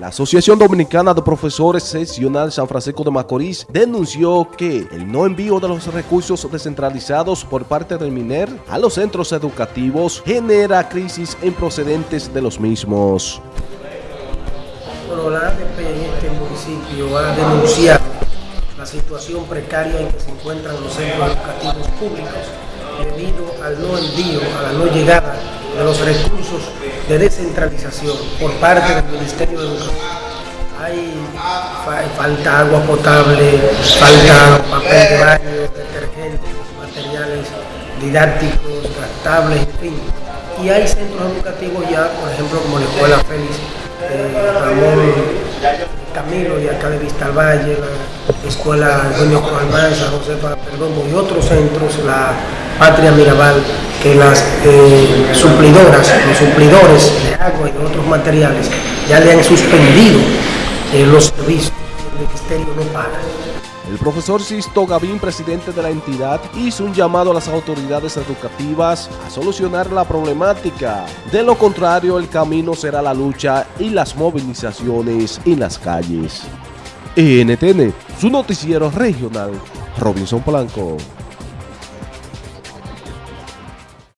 La Asociación Dominicana de Profesores Seccional San Francisco de Macorís denunció que el no envío de los recursos descentralizados por parte del MINER a los centros educativos genera crisis en procedentes de los mismos. Bueno, la ADP en este municipio ha denunciado la situación precaria en que se encuentran los centros educativos públicos debido al no envío, a la no llegada de los recursos de descentralización por parte del Ministerio de Educación. Hay falta agua potable, falta papel de baño, detergentes, materiales didácticos, gastables, en fin. Y hay centros educativos ya, por ejemplo, como la Escuela Félix eh, Ramón Camilo y acá de Vista al Valle, la Escuela Antonio San Josefa Perdomo y otros centros, la Patria Mirabal, que las eh, suplidoras, los suplidores de agua y de otros materiales ya le han suspendido eh, los servicios, el ministerio no paga. El profesor Sisto Gavín, presidente de la entidad, hizo un llamado a las autoridades educativas a solucionar la problemática. De lo contrario, el camino será la lucha y las movilizaciones en las calles. NTN, su noticiero regional, Robinson Blanco.